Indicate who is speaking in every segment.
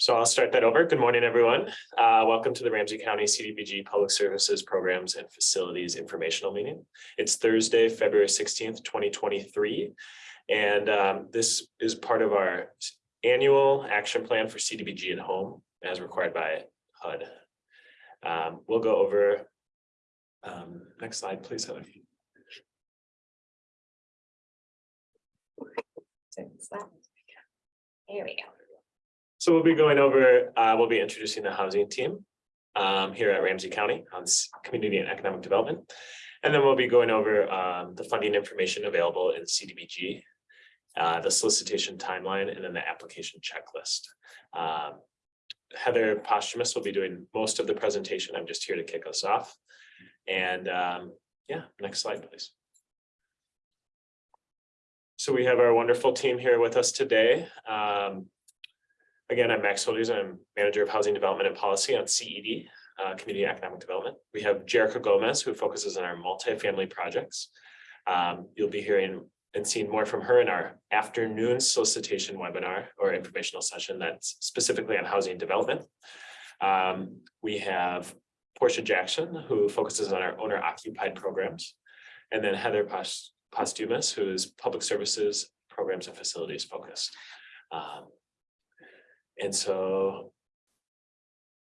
Speaker 1: So I'll start that over. Good morning, everyone. Uh, welcome to the Ramsey County CDBG Public Services Programs and Facilities Informational Meeting. It's Thursday, February sixteenth, twenty twenty-three. And um, this is part of our annual action plan for CDBG at home as required by HUD. Um, we'll go over. Um, next slide, please, Heather.
Speaker 2: There we go.
Speaker 1: So we'll be going over, uh, we'll be introducing the housing team um, here at Ramsey County on Community and Economic Development. And then we'll be going over um, the funding information available in CDBG, uh, the solicitation timeline, and then the application checklist. Um, Heather Posthumus will be doing most of the presentation. I'm just here to kick us off. And um, yeah, next slide, please. So we have our wonderful team here with us today. Um, Again, I'm Max Holders. I'm Manager of Housing Development and Policy on CED, uh, Community Economic Development. We have Jerica Gomez, who focuses on our multifamily projects. Um, you'll be hearing and seeing more from her in our afternoon solicitation webinar or informational session that's specifically on housing development. Um, we have Portia Jackson, who focuses on our owner occupied programs. And then Heather Pos- Posthumus, who is Public Services Programs and Facilities focused. Um, and so.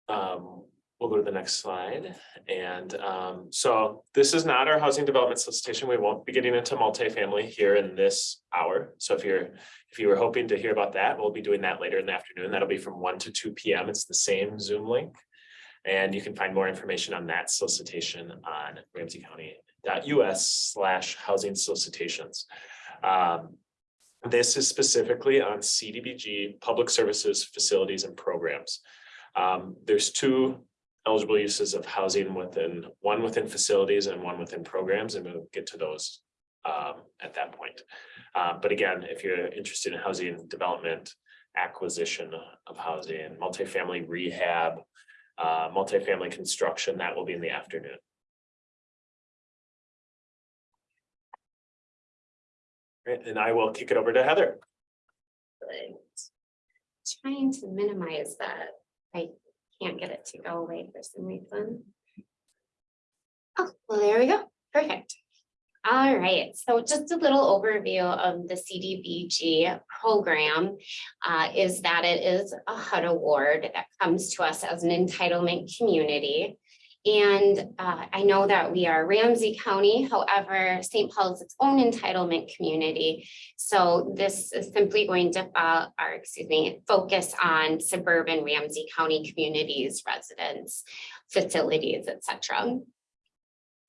Speaker 1: Um, we'll go to the next slide. And um, so this is not our housing development solicitation. We won't be getting into multifamily here in this hour. So if you're, if you were hoping to hear about that, we'll be doing that later in the afternoon. That'll be from one to two P M. It's the same Zoom link. And you can find more information on that solicitation on ramseycounty.us slash housing solicitations. Um, this is specifically on CDBG, public services, facilities and programs. Um, there's two eligible uses of housing within, one within facilities and one within programs, and we'll get to those um, at that point. Uh, but again, if you're interested in housing development, acquisition of housing, multifamily rehab, uh, multifamily construction, that will be in the afternoon. And I will kick it over to Heather.
Speaker 2: Trying to minimize that. I can't get it to go away for some reason. Oh, well, there we go. Perfect. All right, so just a little overview of the CDBG program uh, is that it is a HUD award that comes to us as an entitlement community. And uh, I know that we are Ramsey County, however, St. Paul is its own entitlement community. So this is simply going to, uh, excuse me, focus on suburban Ramsey County communities, residents, facilities, et cetera.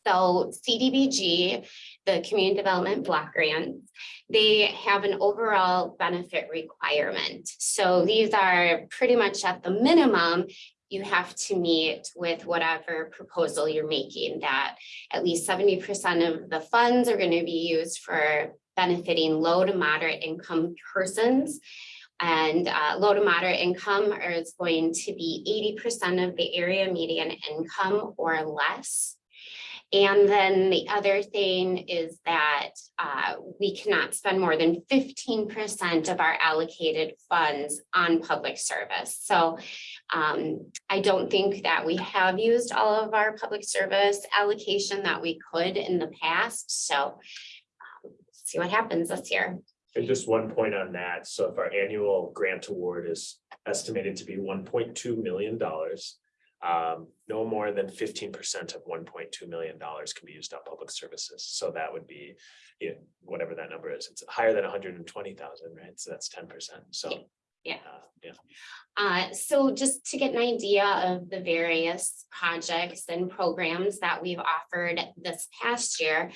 Speaker 2: So CDBG, the Community Development Block Grants, they have an overall benefit requirement. So these are pretty much at the minimum, you have to meet with whatever proposal you're making that at least seventy percent of the funds are going to be used for benefiting low to moderate income persons. And uh, low to moderate income is going to be eighty percent of the area median income or less. And then the other thing is that uh, we cannot spend more than fifteen percent of our allocated funds on public service. So um, I don't think that we have used all of our public service allocation that we could in the past, so. um, See what happens this year.
Speaker 1: And just one point on that, so if our annual grant award is estimated to be one point two million dollars. Um, no more than fifteen percent of one point two million dollars can be used on public services, so that would be. You know, whatever that number is, it's higher than hundred and twenty thousand, right? So that's ten percent, so.
Speaker 2: Yeah.
Speaker 1: uh, Yeah,
Speaker 2: Uh, so just to get an idea of the various projects and programs that we've offered this past year.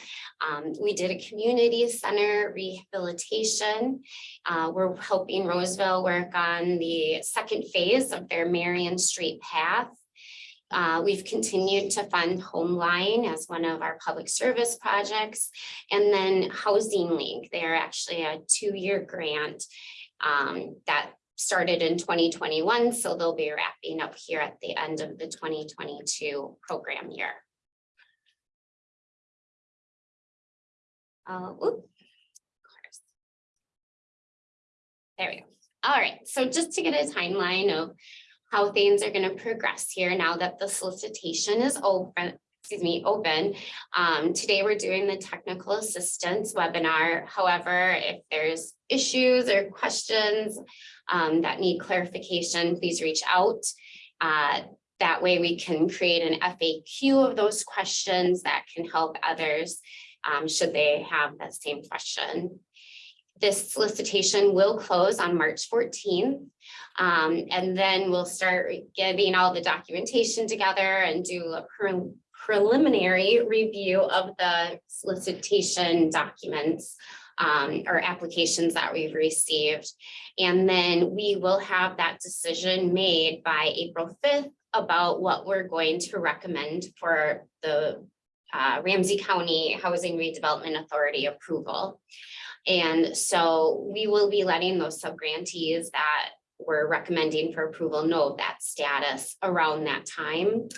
Speaker 2: Um, we did a community center rehabilitation. Uh, we're helping Roseville work on the second phase of their Marion Street path. Uh, we've continued to fund Homeline as one of our public service projects. And then Housing Link, they're actually a two-year grant um, that started in twenty twenty-one, so they'll be wrapping up here at the end of the twenty twenty-two program year. Uh, oop. There we go. All right, so just to get a timeline of how things are gonna progress here now that the solicitation is open, excuse me, open. Um, today we're doing the technical assistance webinar. However, if there's issues or questions um, that need clarification, please reach out. Uh, that way we can create an FAQ of those questions that can help others um, should they have that same question. This solicitation will close on March fourteenth. Um, and then we'll start getting all the documentation together and do a preliminary review of the solicitation documents um, or applications that we've received. And then we will have that decision made by April fifth about what we're going to recommend for the uh, Ramsey County Housing Redevelopment Authority approval. And so we will be letting those subgrantees that we're recommending for approval know that status around that time.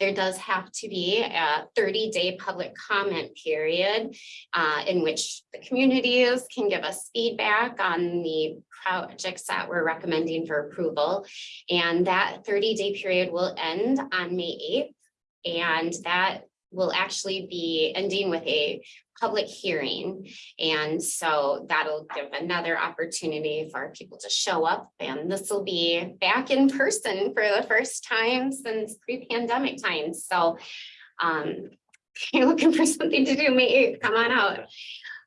Speaker 2: There does have to be a thirty-day public comment period uh, in which the communities can give us feedback on the projects that we're recommending for approval. And that thirty-day period will end on May eighth. And that will actually be ending with a public hearing. And so that'll give another opportunity for people to show up and this will be back in person for the first time since pre-pandemic times. So um, if you're looking for something to do, May come on out.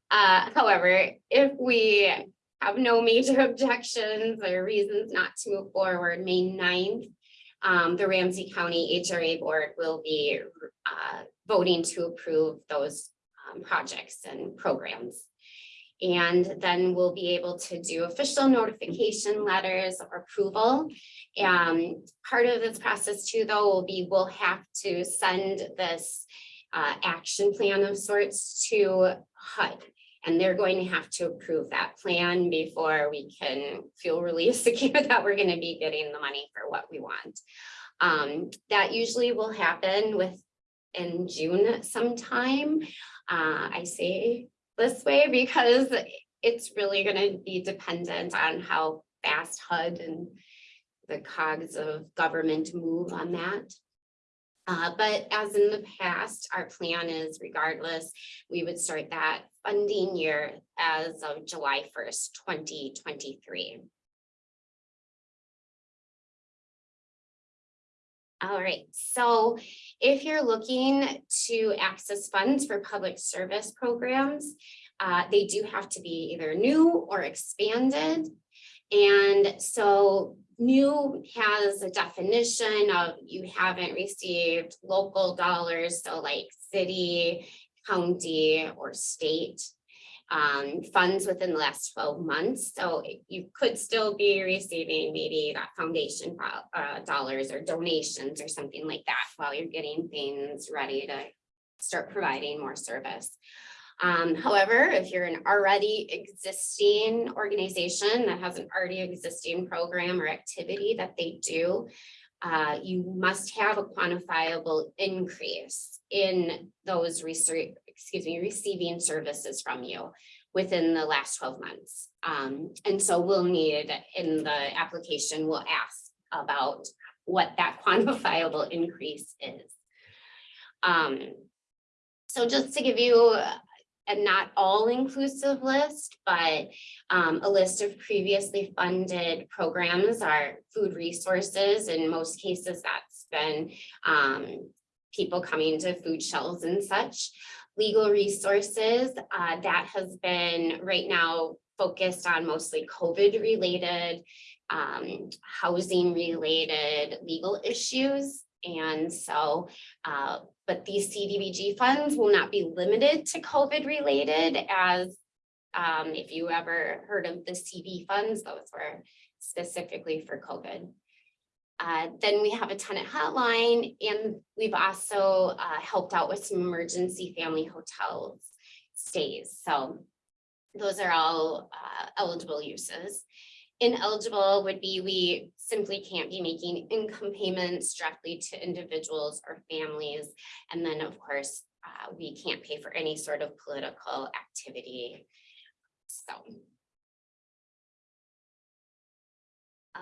Speaker 2: Uh, however, if we have no major objections or reasons not to move forward, May 9th, um, the Ramsey County HRA Board will be uh, voting to approve those um, projects and programs. And then we'll be able to do official notification letters of approval. Um, part of this process too, though, will be we'll have to send this uh, action plan of sorts to HUD. And they're going to have to approve that plan before we can feel really secure that we're going to be getting the money for what we want. Um, that usually will happen with in June sometime. Uh, I say this way because it's really gonna be dependent on how fast HUD and the cogs of government move on that. Uh, but as in the past, our plan is regardless, we would start that funding year as of July first, twenty twenty-three. All right, so if you're looking to access funds for public service programs, uh, they do have to be either new or expanded. And so new has a definition of you haven't received local dollars, so like city, county, or state um, funds within the last twelve months. So you could still be receiving maybe that foundation uh, dollars or donations or something like that while you're getting things ready to start providing more service. Um, however, if you're an already existing organization that has an already existing program or activity that they do, uh, you must have a quantifiable increase in those excuse me, receiving services from you within the last twelve months. Um, and so we'll need in the application, we'll ask about what that quantifiable increase is. Um, so just to give you a not all inclusive list, but um, a list of previously funded programs are food resources. In most cases, that's been um, people coming to food shelves and such. Legal resources, uh, that has been right now focused on mostly COVID related, um, housing related legal issues. And so, uh, but these CDBG funds will not be limited to COVID related as um, if you ever heard of the CV funds, those were specifically for COVID. Uh, then we have a tenant hotline and we've also uh, helped out with some emergency family hotels stays. So those are all uh, eligible uses. Ineligible would be we simply can't be making income payments directly to individuals or families. And then, of course, uh, we can't pay for any sort of political activity. So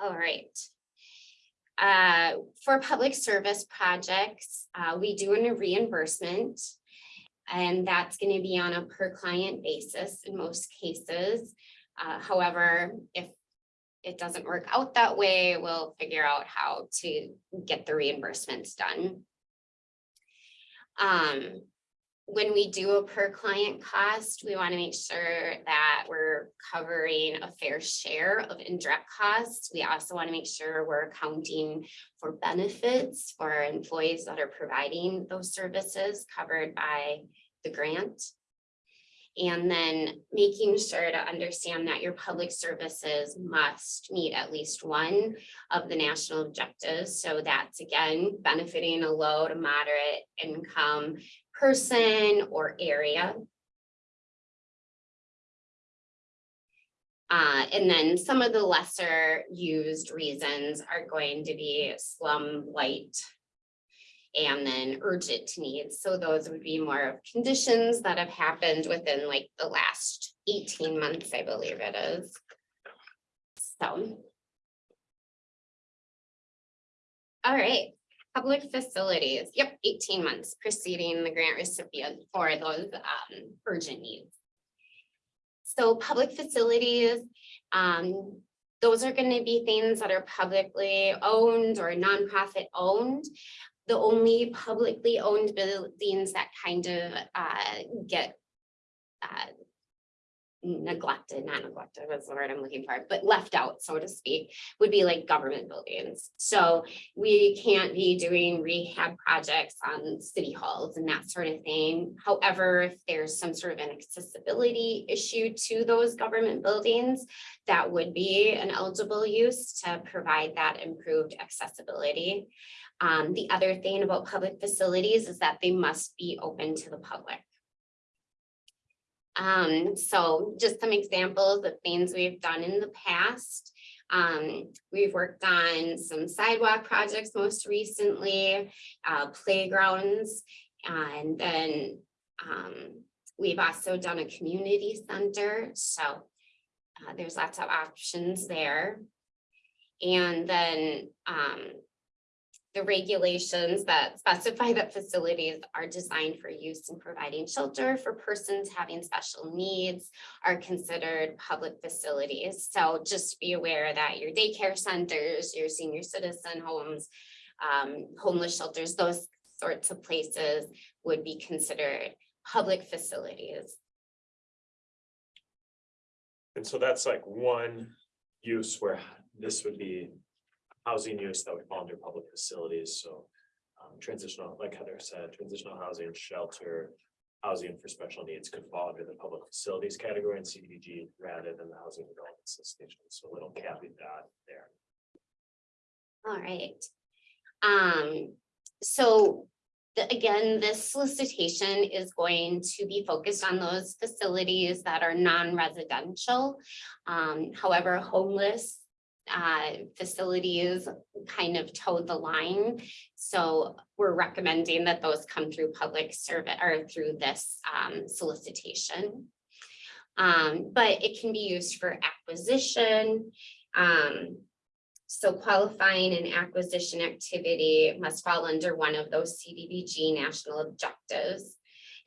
Speaker 2: All right. Uh, for public service projects, uh, we do a reimbursement. And that's gonna be on a per client basis in most cases. Uh, however, if it doesn't work out that way, we'll figure out how to get the reimbursements done. Um, when we do a per client cost, we want to make sure that we're covering a fair share of indirect costs. We also want to make sure we're accounting for benefits for employees that are providing those services covered by the grant. And then making sure to understand that your public services must meet at least one of the national objectives. So that's again, benefiting a low to moderate income person or area. Uh, and then some of the lesser used reasons are going to be slum blight and then urgent needs. So those would be more of conditions that have happened within like the last eighteen months, I believe it is. So. All right, public facilities, yep, eighteen months preceding the grant recipient for those um urgent needs. So public facilities, um, those are gonna be things that are publicly owned or nonprofit owned the only publicly owned buildings that kind of uh get uh neglected, not neglected, was the word I'm looking for, but left out, so to speak, would be like government buildings. So we can't be doing rehab projects on city halls and that sort of thing. However, if there's some sort of an accessibility issue to those government buildings, that would be an eligible use to provide that improved accessibility. Um, the other thing about public facilities is that they must be open to the public. Um, so just some examples of things we've done in the past. Um, we've worked on some sidewalk projects most recently, uh, playgrounds, and then um, we've also done a community center. So uh, there's lots of options there. And then um, the regulations that specify that facilities are designed for use in providing shelter for persons having special needs are considered public facilities. So just be aware that your daycare centers, your senior citizen homes, um, homeless shelters, those sorts of places would be considered public facilities.
Speaker 1: And so that's like one use where this would be housing use that would fall under public facilities, so. Um, transitional, like Heather said, transitional housing, shelter, housing for special needs could fall under the public facilities category in CDBG rather than the housing development solicitation, so little caveat there.
Speaker 2: All right. Um, so the- again, this solicitation is going to be focused on those facilities that are non-residential. Um, however, homeless uh, facilities kind of toed the line. So we're recommending that those come through public service or through this um, solicitation. Um, but it can be used for acquisition. Um, so qualifying an acquisition activity must fall under one of those CDBG national objectives.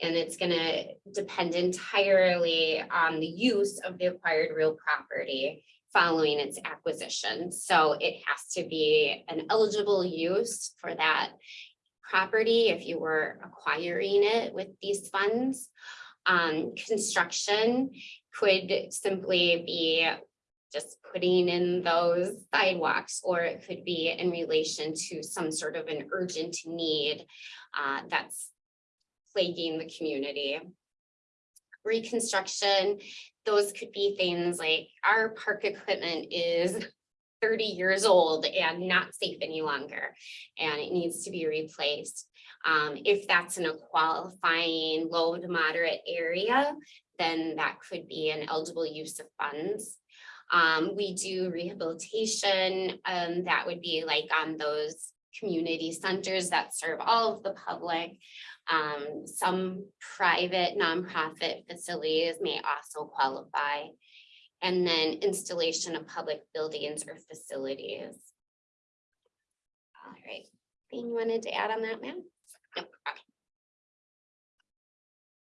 Speaker 2: And it's gonna depend entirely on the use of the acquired real property following its acquisition. So it has to be an eligible use for that property if you were acquiring it with these funds. Um, construction could simply be just putting in those sidewalks, or it could be in relation to some sort of an urgent need uh, that's plaguing the community. Reconstruction those could be things like our park equipment is thirty years old and not safe any longer, and it needs to be replaced. Um, if that's in a qualifying low to moderate area, then that could be an eligible use of funds. Um, we do rehabilitation, um, that would be like on those community centers that serve all of the public. Um, some private nonprofit facilities may also qualify. And then installation of public buildings or facilities. All right, anything you wanted to add on that, ma'am? Nope, okay.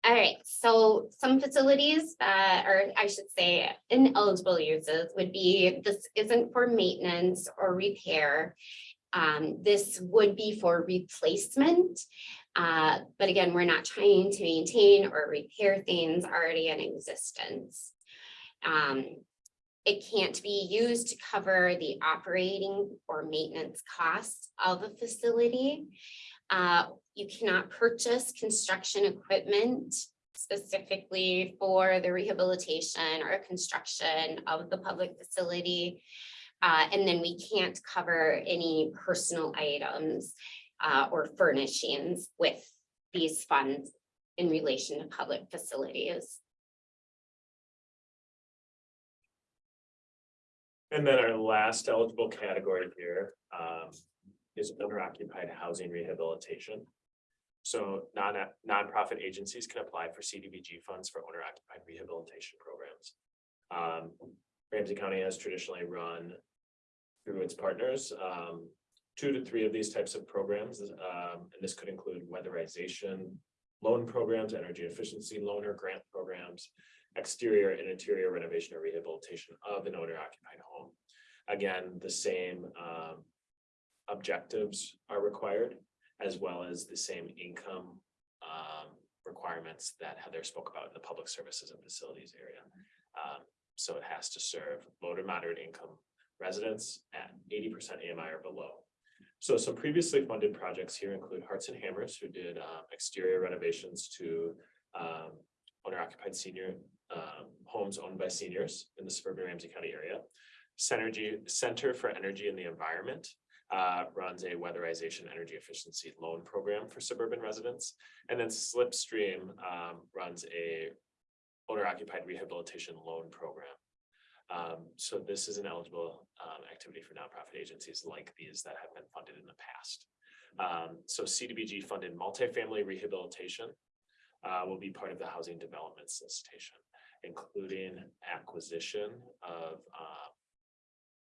Speaker 2: All right, so some facilities that, or I should say ineligible uses would be, this isn't for maintenance or repair. Um, this would be for replacement. Uh, but again, we're not trying to maintain or repair things already in existence. Um, it can't be used to cover the operating or maintenance costs of a facility. Uh, you cannot purchase construction equipment specifically for the rehabilitation or construction of the public facility. Uh, and then we can't cover any personal items uh, or furnishings with these funds in relation to public facilities.
Speaker 1: And then our last eligible category here um, is owner occupied housing rehabilitation. So non nonprofit agencies can apply for CDBG funds for owner occupied rehabilitation programs. Um, Ramsey County has traditionally run through its partners, um, two to three of these types of programs, um, and this could include weatherization, loan programs, energy efficiency loaner grant programs, exterior and interior renovation or rehabilitation of an owner occupied home. Again, the same um, objectives are required, as well as the same income um, requirements that Heather spoke about in the public services and facilities area. Um, so it has to serve low to moderate income residents at eighty percent AMI or below. So some previously funded projects here include Hearts and Hammers, who did uh, exterior renovations to um, owner occupied senior um, homes owned by seniors in the suburban Ramsey County area. Synergy Center for Energy and the Environment uh, runs a weatherization energy efficiency loan program for suburban residents. And then Slipstream um, runs a owner occupied rehabilitation loan program. Um, so this is an eligible um, activity for nonprofit agencies like these that have been funded in the past. Um, so CDBG funded multifamily rehabilitation uh, will be part of the housing development solicitation, including acquisition of uh,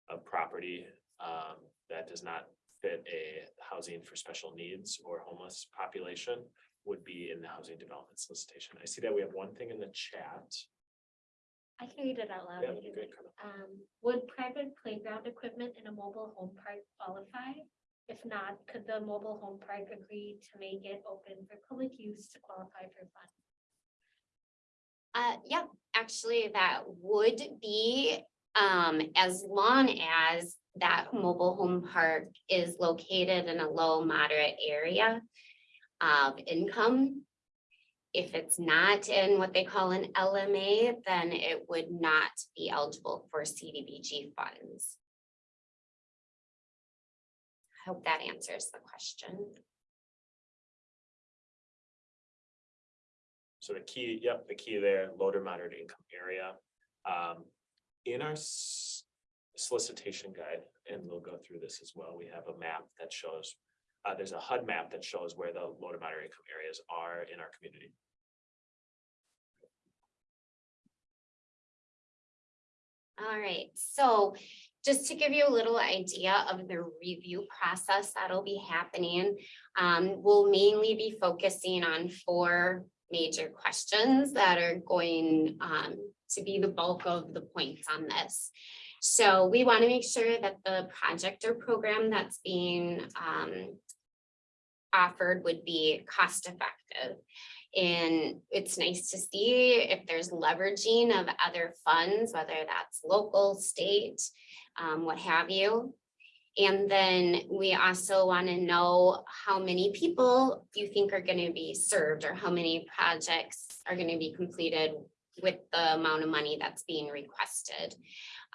Speaker 1: of property um, that does not fit a housing for special needs or homeless population would be in the housing development solicitation. I see that we have one thing in the chat.
Speaker 3: I can read it out loud.
Speaker 1: Yeah,
Speaker 3: maybe.
Speaker 1: great, Carla.
Speaker 3: Um, would private playground equipment in a mobile home park qualify? If not, could the mobile home park agree to make it open for public use to qualify for funds?
Speaker 2: Uh, yep, actually, that would be, um, as long as that mobile home park is located in a low moderate area of income. If it's not in what they call an LMA, then it would not be eligible for CDBG funds. I Hope that answers the question.
Speaker 1: So the key, yep, the key there, low to moderate income area. Um, in our solicitation guide, and we'll go through this as well, we have a map that shows. Uh, there's a HUD map that shows where the low to moderate income areas are in our community.
Speaker 2: All right, so just to give you a little idea of the review process that'll be happening. Um, we'll mainly be focusing on four major questions that are going um, to be the bulk of the points on this. So we want to make sure that the project or program that's being um, offered would be cost effective. And it's nice to see if there's leveraging of other funds, whether that's local, state, um, what have you. And then we also want to know how many people you think are going to be served or how many projects are going to be completed with the amount of money that's being requested.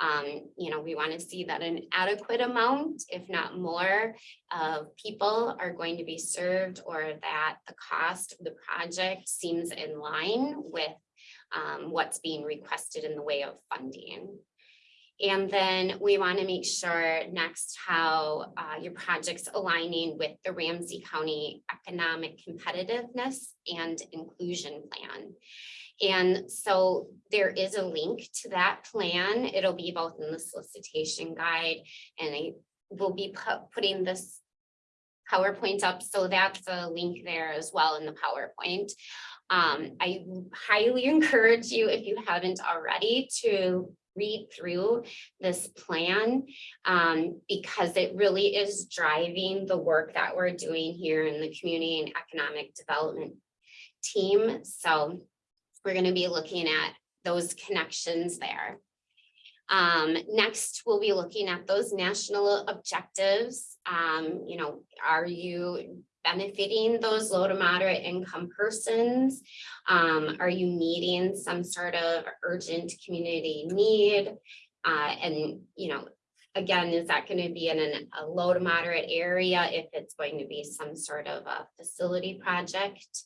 Speaker 2: Um, you know, we want to see that an adequate amount, if not more, of people are going to be served or that the cost of the project seems in line with um, what's being requested in the way of funding. And then we want to make sure next how uh, your project's aligning with the Ramsey County Economic Competitiveness and Inclusion Plan. And so there is a link to that plan. It'll be both in the solicitation guide and I will be pu- putting this PowerPoint up, so that's a link there as well in the PowerPoint. Um, I highly encourage you, if you haven't already, to read through this plan. um, because it really is driving the work that we're doing here in the community and economic development team. So we're gonna be looking at those connections there. Um, next, we'll be looking at those national objectives. Um, you know, are you benefiting those low to moderate income persons? Um, are you meeting some sort of urgent community need? Uh, and, you know, again, is that going to be in an- a low to moderate area if it's going to be some sort of a facility project?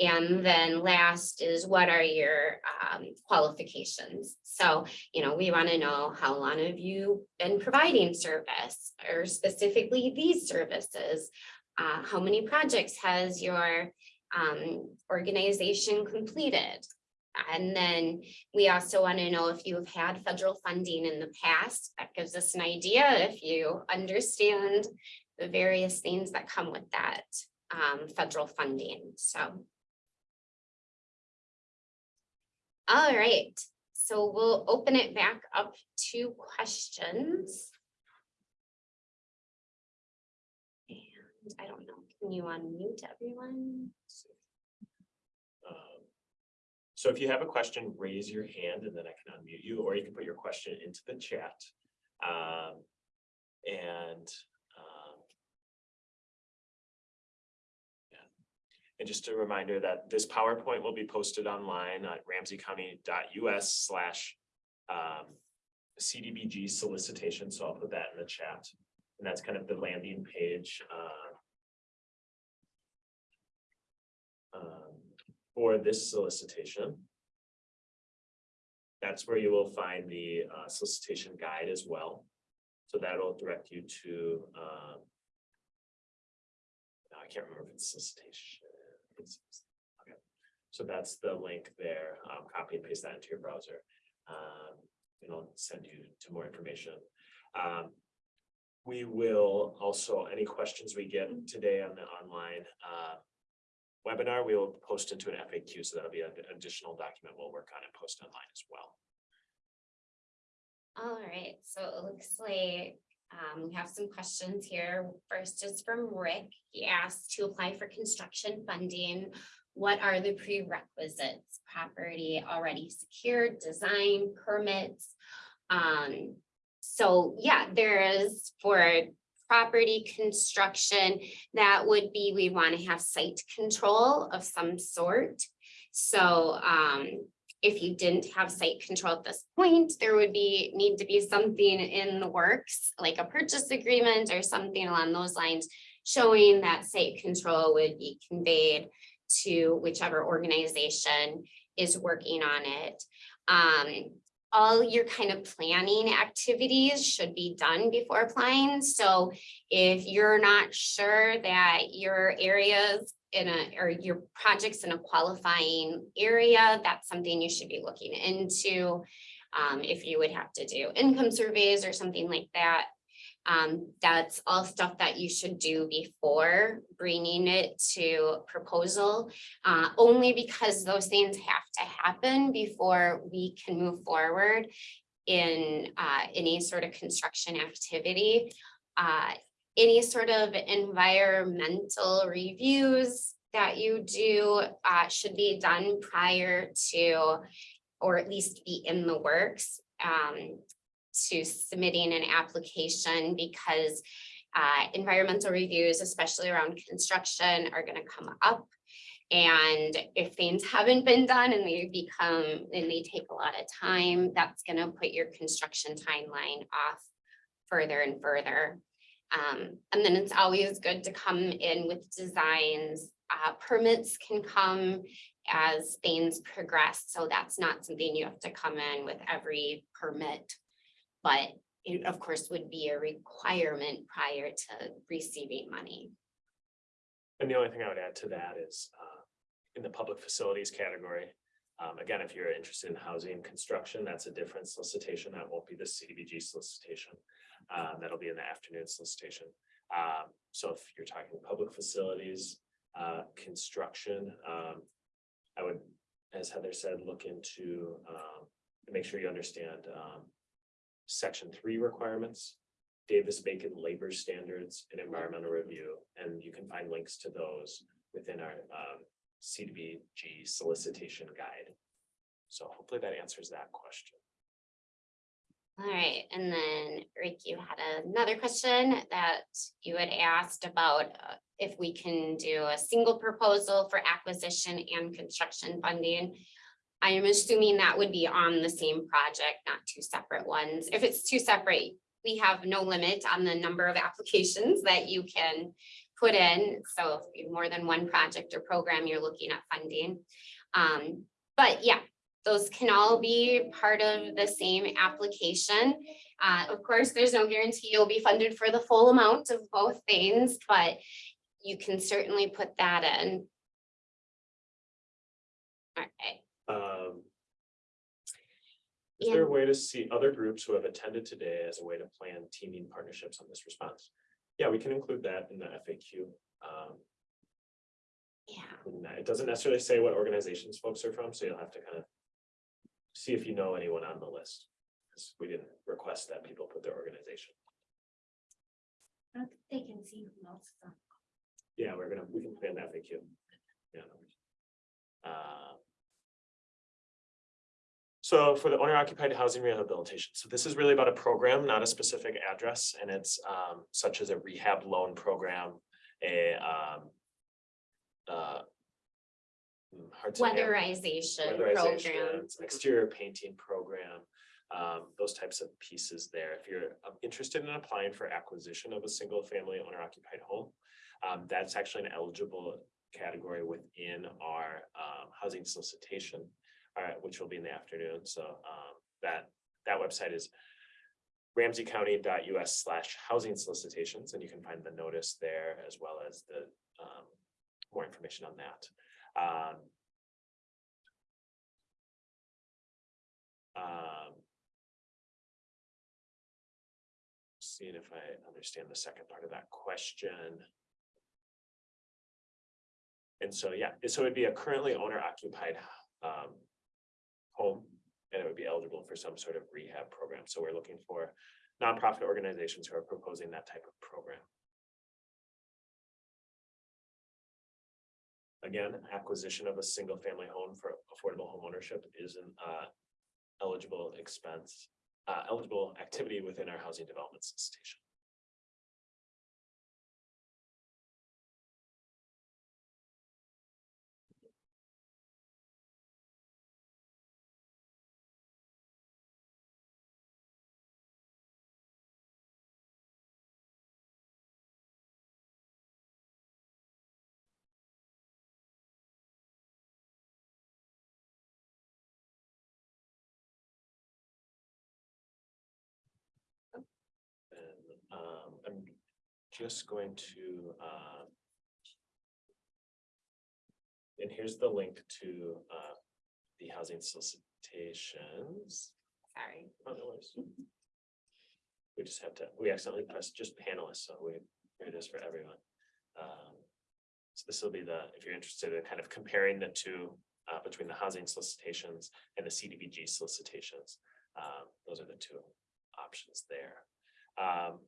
Speaker 2: And then last is what are your um, qualifications? So, you know, we want to know how long have you been providing service or specifically these services? Uh, how many projects has your um, organization completed? And then we also want to know if you've had federal funding in the past. That gives us an idea if you understand the various things that come with that um, federal funding. So. All right, so we'll open it back up to questions. And I don't know, can you unmute everyone?
Speaker 1: Um, So if you have a question, raise your hand and then I can unmute you, or you can put your question into the chat. Um, and, And just a reminder that this PowerPoint will be posted online at ramseycounty.us slash um, CDBG solicitation, so I'll put that in the chat. And that's kind of the landing page, uh, um, for this solicitation. That's where you will find the uh, solicitation guide as well. So that'll direct you to, um, I can't remember if it's solicitation. Okay, so that's the link there. Um, Copy and paste that into your browser. Um, It'll send you to more information. Um, We will also, any questions we get today on the online uh, webinar, we will post into an FAQ, so that'll be an additional document we'll work on and post online as well.
Speaker 2: All right, so it looks like um, we have some questions here. First is from Rick. He asked to apply for construction funding. What are the prerequisites? Property already secured, design, permits? Um, so yeah, there is for property construction, that would be, we want to have site control of some sort. So um, if you didn't have site control at this point, there would be, need to be something in the works, like a purchase agreement or something along those lines, showing that site control would be conveyed to whichever organization is working on it. Um, all your kind of planning activities should be done before applying. So if you're not sure that your areas in a, or your projects in a qualifying area, that's something you should be looking into. Um, if you would have to do income surveys or something like that. Um, that's all stuff that you should do before bringing it to proposal. Uh, only because those things have to happen before we can move forward in, uh, any sort of construction activity. Uh, any sort of environmental reviews that you do uh, should be done prior to, or at least be in the works um, to submitting an application because uh, environmental reviews, especially around construction, are going to come up. And if things haven't been done and they become, and they take a lot of time, that's going to put your construction timeline off further and further. Um, and then it's always good to come in with designs. Uh, permits can come as things progress, so that's not something you have to come in with every permit. But it, of course, would be a requirement prior to receiving money.
Speaker 1: And the only thing I would add to that is, uh, in the public facilities category, Um, again, if you're interested in housing construction, that's a different solicitation. That won't be the CDBG solicitation. Um, that'll be in the afternoon solicitation. Um, so if you're talking public facilities, uh, construction, um, I would, as Heather said, look into, um, make sure you understand, um, section three requirements, Davis Bacon labor standards and environmental review, and you can find links to those within our, um, CDBG solicitation guide. So hopefully that answers that question.
Speaker 2: All right, and then Rick, you had another question that you had asked about uh, if we can do a single proposal for acquisition and construction funding. I am assuming that would be on the same project, not two separate ones. If it's two separate, we have no limit on the number of applications that you can put in. So if more than one project or program, you're looking at funding. Um, but yeah, those can all be part of the same application. Uh, of course, there's no guarantee you'll be funded for the full amount of both things, but you can certainly put that in. All right,
Speaker 1: Um. Is there a way to see other groups who have attended today as a way to plan teaming partnerships on this response? Yeah, we can include that in the FAQ. Um,
Speaker 2: yeah.
Speaker 1: It doesn't necessarily say what organizations folks are from, so you'll have to kind of. See if you know anyone on the list, because we didn't request that people put their organization.
Speaker 3: I don't think They can see who else. is on.
Speaker 1: Yeah, we're gonna, we can plan that FAQ. Yeah. no worries. Uh, So for the owner occupied housing rehabilitation, so this is really about a program, not a specific address, and it's um such as a rehab loan program, a um. uh, hard to name-
Speaker 2: weatherization program.
Speaker 1: exterior painting program, um, those types of pieces there. If you're um, interested in applying for acquisition of a single family owner occupied home. Um, that's actually an eligible category within our um housing solicitation. uh, which will be in the afternoon, so um that that website is. Ramseycounty.us slash housing solicitations, and you can find the notice there as well as the um more information on that. Um, Um. Seeing if I understand the second part of that question. And so, yeah, so it'd be a currently owner occupied um. Home, and it would be eligible for some sort of rehab program, so we're looking for nonprofit organizations who are proposing that type of program. Again, acquisition of a single family home for affordable home ownership is an uh eligible expense, uh eligible activity within our housing development solicitation. Just going to uh. And here's the link to uh the housing solicitations.
Speaker 2: Sorry.
Speaker 1: Oh, no worries. We just have to, we accidentally pressed just panelists, so we, here it is for everyone. Um, So this will be the, if you're interested in kind of comparing the two, uh, between the housing solicitations and the CDBG solicitations. Um, those are the two options there. Um.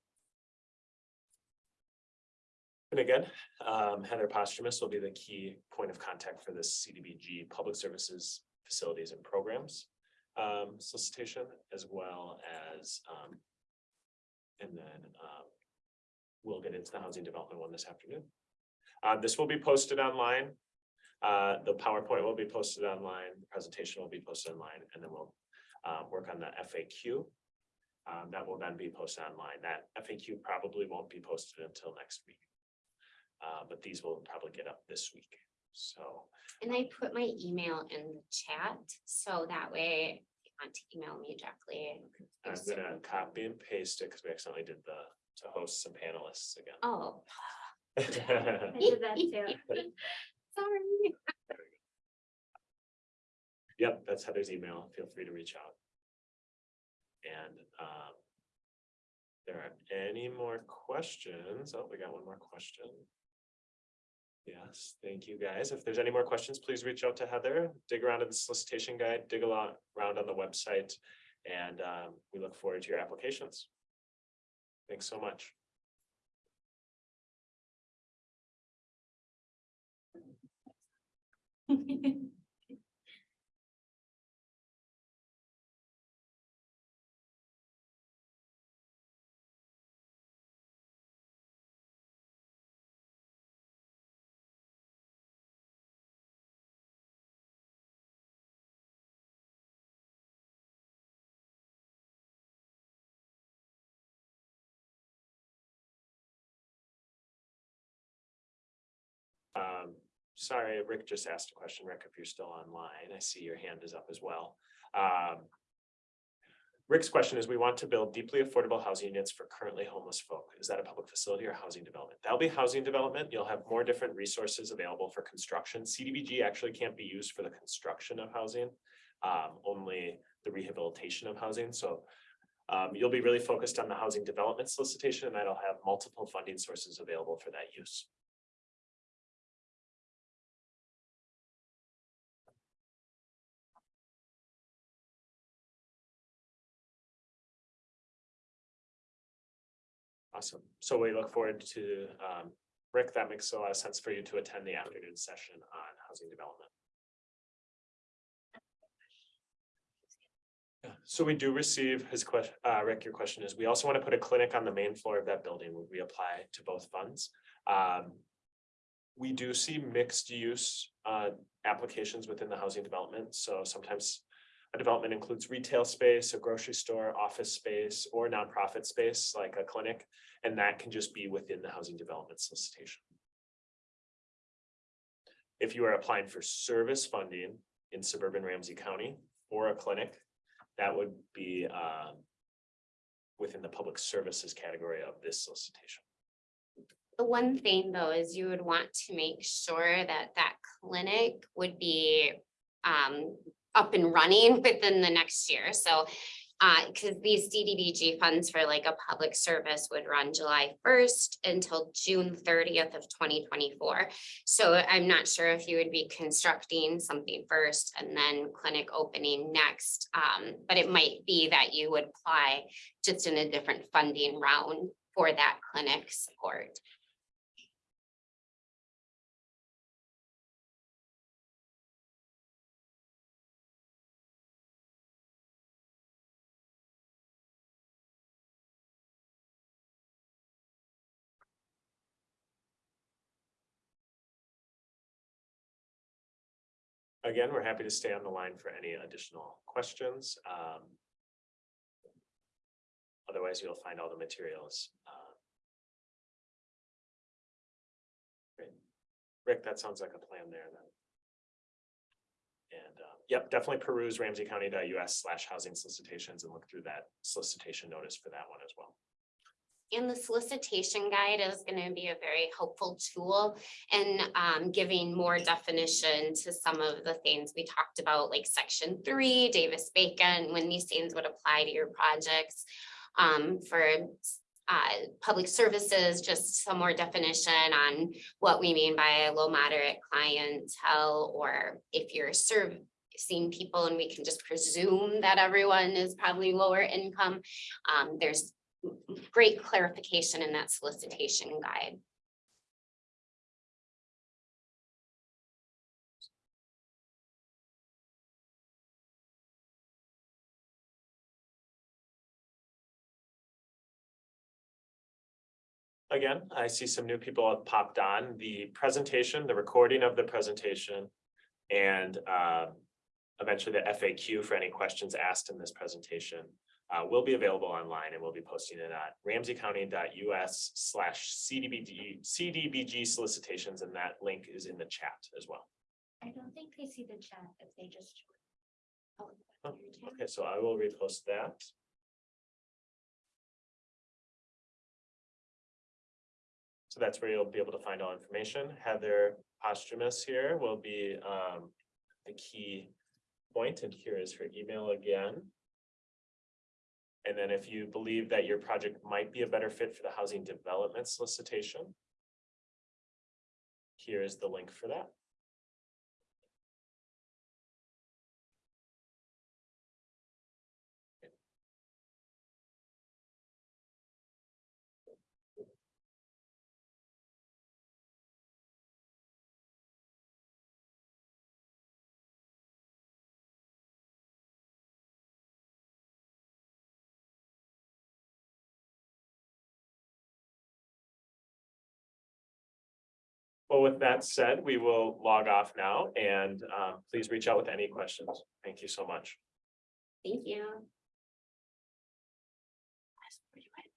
Speaker 1: And again, um, Heather Posthumus will be the key point of contact for this CDBG Public Services Facilities and Programs um, solicitation as well as, um. And then, um. We'll get into the housing development one this afternoon. Uh, this will be posted online. Uh, the PowerPoint will be posted online, the presentation will be posted online, and then we'll, uh, work on the FAQ. Um, that will then be posted online. That FAQ probably won't be posted until next week. Uh, but these will probably get up this week, so.
Speaker 2: And I put my email in the chat, so that way, if you want to email me directly.
Speaker 1: I'm gonna copy and paste it because we accidentally did the, to host some panelists again.
Speaker 2: Oh,
Speaker 3: I did that too.
Speaker 2: sorry.
Speaker 1: Yep, that's Heather's email. Feel free to reach out. And um. There are any more questions? Oh, we got one more question. Yes, thank you, guys. If there's any more questions, please reach out to Heather, dig around in the solicitation guide, dig a lot around on the website. And um, we look forward to your applications. Thanks so much. Um, sorry, Rick just asked a question. Rick, if you're still online, I see your hand is up as well. Um. Rick's question is, we want to build deeply affordable housing units for currently homeless folk. Is that a public facility or housing development? That'll be housing development. You'll have more different resources available for construction. CDBG actually can't be used for the construction of housing. Um, only the rehabilitation of housing, so. Um, you'll be really focused on the housing development solicitation and that'll have multiple funding sources available for that use. Awesome. So we look forward to, um, Rick, that makes a lot of sense for you to attend the afternoon session on housing development. Yeah, so we do receive his question, uh, Rick, your question is, we also want to put a clinic on the main floor of that building. Would we apply to both funds? Um. We do see mixed use, uh, applications within the housing development, so sometimes. A development includes retail space, a grocery store, office space, or nonprofit space like a clinic, and that can just be within the housing development solicitation. If you are applying for service funding in suburban Ramsey County or a clinic, that would be um. Within the public services category of this solicitation.
Speaker 2: The one thing though is you would want to make sure that that clinic would be um up and running within the next year. So uh, because these CDBG funds for like a public service would run July first until June thirtieth of twenty twenty-four. So I'm not sure if you would be constructing something first and then clinic opening next. Um, but it might be that you would apply just in a different funding round for that clinic support.
Speaker 1: Again, we're happy to stay on the line for any additional questions. Um. Otherwise, you'll find all the materials. uh, Great. Rick, that sounds like a plan there then. And, uh, yep, definitely peruse ramseycounty.us slash housing solicitations and look through that solicitation notice for that one as well.
Speaker 2: And the solicitation guide is gonna be a very helpful tool in um giving more definition to some of the things we talked about, like section three, Davis Bacon, when these things would apply to your projects. Um, for uh, public services, just some more definition on what we mean by a low moderate clientele, or if you're servicing people and we can just presume that everyone is probably lower income. Um, there's great clarification in that solicitation guide.
Speaker 1: Again, I see some new people have popped on. The presentation, the recording of the presentation. And uh, eventually the FAQ for any questions asked in this presentation. Uh, will be available online and we'll be posting it at ramseycounty.us slash CDBG, CDBG solicitations, and that link is in the chat as well.
Speaker 3: I don't think they see the chat if they just.
Speaker 2: Oh,
Speaker 1: Oh, Okay, so I will repost that. So that's where you'll be able to find all information. Heather Posthumus here will be um the key point, and here is her email again. And then if you believe that your project might be a better fit for the housing development solicitation. Here is the link for that. With that said, we will log off now and um, please reach out with any questions. Thank you so much.
Speaker 2: Thank you.